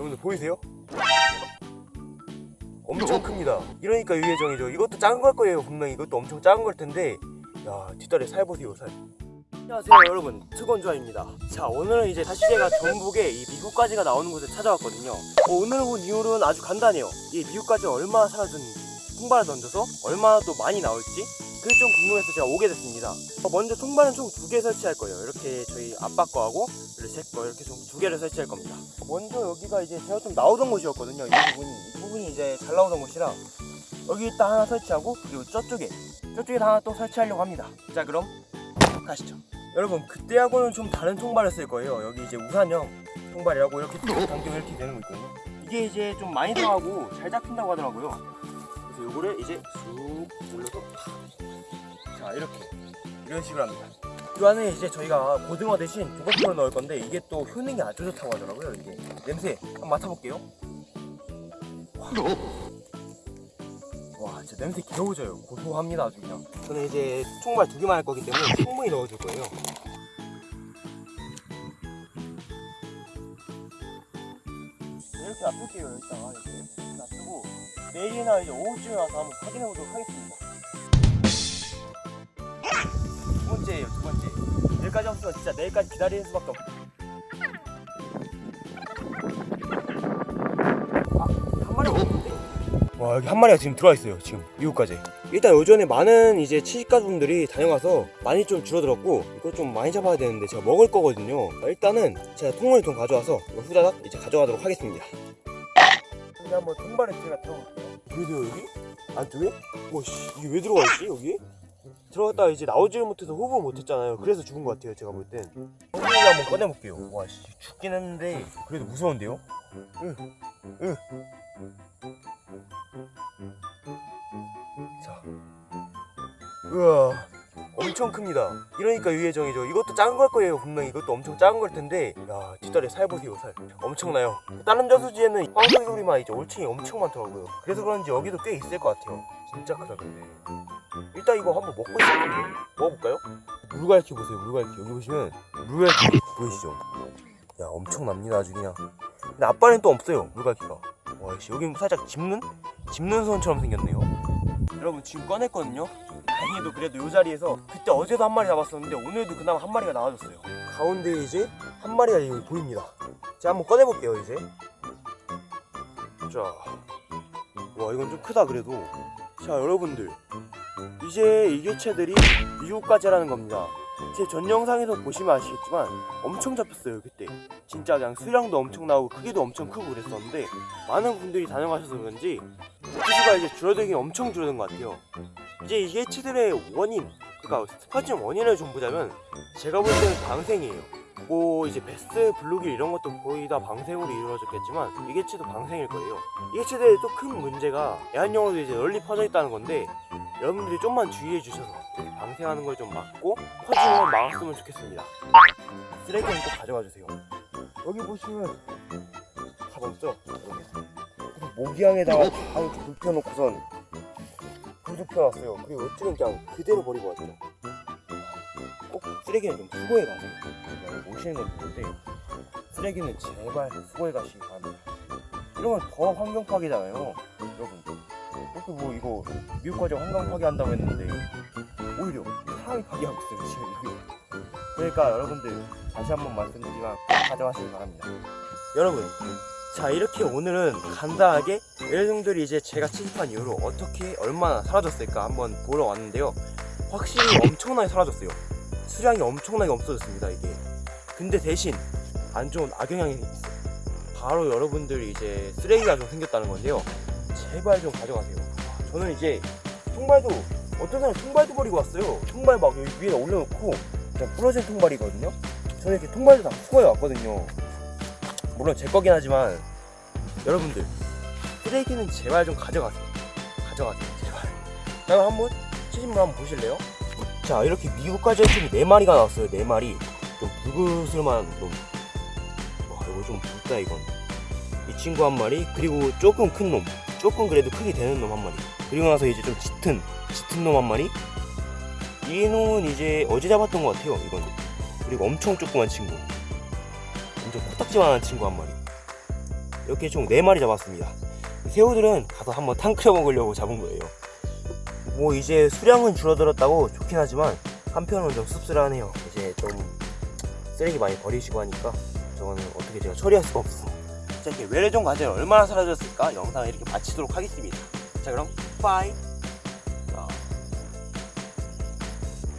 여러분들 보이세요? 엄청 큽니다. 이러니까 유예정이죠. 이것도 작은 걸 거예요 분명히. 이것도 엄청 작은 걸 텐데. 야 뒷다리 살 보세요 살. 안녕하세요 여러분. 특원주아입니다. 자 오늘은 이제 다시 제가 전북에 이 미국까지가 나오는 곳에 찾아왔거든요. 어, 오늘 온 이유는 아주 간단해요. 이 미국까지 얼마나 사라졌는지 통발을 던져서 얼마나 또 많이 나올지 그게 좀 궁금해서 제가 오게 됐습니다. 어, 먼저 통발은 총 두 개 설치할 거예요. 이렇게 저희 아빠 거하고 그리고 제거 이렇게 총 두 개를 설치할 겁니다. 먼저 여기가 이제 제가 좀 나오던 곳이었거든요. 이 부분이. 이 부분이 이제 잘 나오던 곳이라 여기 일단 하나 설치하고 그리고 저쪽에 저쪽에 하나 또 설치하려고 합니다. 자 그럼 가시죠. 여러분 그때하고는 좀 다른 통발을 쓸 거예요. 여기 이제 우산형 통발이라고 이렇게 당겨 이렇게 되는 거 있거든요. 이게 이제 좀 많이 들어가고 잘 잡힌다고 하더라고요 그래서 요거를 이제 쑥 올려서 자 이렇게. 이런 식으로 합니다. 이 안에 이제 저희가 고등어 대신 조각표를 넣을 건데 이게 또 효능이 아주 좋다고 하더라고요 이게. 냄새 한번 맡아볼게요. 와, 와 진짜 냄새 개오져요. 고소합니다 아주 그냥. 저는 이제 총발 두 개만 할 거기 때문에 충분히 넣어줄 거예요 이렇게 놔둘게요 여기다가 이렇게. 놔두고 내일이나 이제 오후쯤에 와서 한번 확인해 보도록 하겠습니다. 두 번째예요 두 번째. 내일까지 없으면 진짜 내일까지 기다리는 수밖에 없어 아한 마리 없는데? 와 여기 한 마리가 지금 들어와 있어요 지금 미국까지 일단 요전에 많은 이제 치식가분들이 다녀가서 많이 좀 줄어들었고 이거 좀 많이 잡아야 되는데 제가 먹을 거거든요 일단은 제가 통을 좀 가져와서 이거 후다닥 이제 가져가도록 하겠습니다 근데 한번 통발에 제가 들어볼게요 그래도 여기? 안쪽에? 와씨 이게 왜 들어가 있지 여기? 들어갔다가 이제 나오지를 못해서 호흡을 못했잖아요 그래서 죽은 것 같아요 제가 볼땐 엉덩이 한번 꺼내볼게요 와씨 죽긴 했는데 그래도 무서운데요? 응, 응. 우와. 엄청 큽니다. 이러니까 유예정이죠. 이것도 작은 걸 거예요 분명히. 이것도 엄청 작은 걸 텐데. 야 뒷다리 살 보세요 살. 엄청나요. 다른 저수지에는 황소리 소리만 이제 올챙이 엄청 많더라고요. 그래서 그런지 여기도 꽤 있을 것 같아요. 진짜 크다 근데. 일단 이거 한번 먹고 싶은데. 먹어볼까요? 물갈퀴 보세요 물갈퀴. 여기 보시면 물갈퀴 보이시죠? 야 엄청납니다 아주 그냥. 근데 앞발엔 또 없어요 물갈퀴가. 와씨 여기 살짝 짚는? 짚는 손처럼 생겼네요. 여러분 지금 꺼냈거든요 다행히도 그래도 이 자리에서 그때 어제도 한 마리 잡았었는데 오늘도 그나마 한 마리가 나와줬어요. 가운데 이제 한 마리가 여기 보입니다. 제가 한번 꺼내볼게요 이제. 자 와 이건 좀 크다 그래도. 자 여러분들. 이제 이 개체들이 미국까지라는 겁니다. 제 전 영상에서 보시면 아시겠지만 엄청 잡혔어요 그때. 진짜 그냥 수량도 엄청 나오고 크기도 엄청 크고 그랬었는데 많은 분들이 다녀가셔서 그런지 개수가 이제 줄어들긴 엄청 줄어든 것 같아요 이제 이 개체들의 원인 그러니까 퍼진 원인을 좀 보자면 제가 볼 때는 방생이에요. 뭐 이제 배스 블루길 이런 것도 거의 다 방생으로 이루어졌겠지만 이 개체도 방생일 거예요. 이 개체들의 또 큰 문제가 애완용으로 이제 널리 퍼져 있다는 건데 여러분들이 좀만 주의해 주셔서 방생하는 걸 좀 막고 퍼지는 걸 막았으면 좋겠습니다. 쓰레기는 꼭 가져가 주세요. 여기 보시면 답 없죠? 모기향에다가 다 이렇게 불 펴놓고선 불좀 펴놨어요. 그리고 어찌는 그냥 그대로 버리고 왔죠 꼭 쓰레기는 좀 수거해 가세요. 오시는 건 좋은데 쓰레기는 제발 수거해 가시기 바랍니다. 이러면 더 환경 파괴잖아요 여러분. 그렇게 뭐 이거 미국까지 환경 파괴한다고 했는데 오히려 사람이 파괴하고 있어요 지금. 그러니까 여러분들 다시 한번 말씀드리지만 꼭 가져가시기 바랍니다. 여러분 자 이렇게 오늘은 간단하게 애들들이 이제 제가 취집한 이후로 어떻게 얼마나 사라졌을까 한번 보러 왔는데요. 확실히 엄청나게 사라졌어요. 수량이 엄청나게 없어졌습니다 이게. 근데 대신 안 좋은 악영향이 있어요. 바로 여러분들이 이제 쓰레기가 좀 생겼다는 건데요. 제발 좀 가져가세요. 저는 이제 통발도 어떤 사람이 통발도 버리고 왔어요. 통발 막 여기 위에다 올려놓고 그냥 부러진 통발이거든요. 저는 이렇게 통발도 다 수거해 왔거든요. 물론 제 거긴 하지만 여러분들 쓰레기는 제발 좀 가져가세요. 가져가세요 제발. 자 그럼 한번 치즈물 한번 보실래요? 자 이렇게 미국까지 해충이 4마리가 나왔어요 4마리. 좀 붉으슬만 놈 와, 이거 좀 붉다 이건. 이 친구 한 마리 그리고 조금 큰 놈. 조금 그래도 크게 되는 놈 한 마리. 그리고 나서 이제 좀 짙은 짙은 놈 한 마리. 이 놈은 이제 어제 잡았던 것 같아요 이건. 그리고 엄청 조그만 친구. 완전 코딱지만한 친구 한 마리. 이렇게 총 4마리 잡았습니다 새우들은 가서 한번 탕 끓여 먹으려고 잡은 거예요. 뭐 이제 수량은 줄어들었다고 좋긴 하지만 한편으로는 좀 씁쓸하네요. 이제 좀 쓰레기 많이 버리시고 하니까 저거는 어떻게 제가 처리할 수가 없어 자 이렇게 외래종 과제는 얼마나 사라졌을까? 영상을 이렇게 마치도록 하겠습니다. 자 그럼 빠이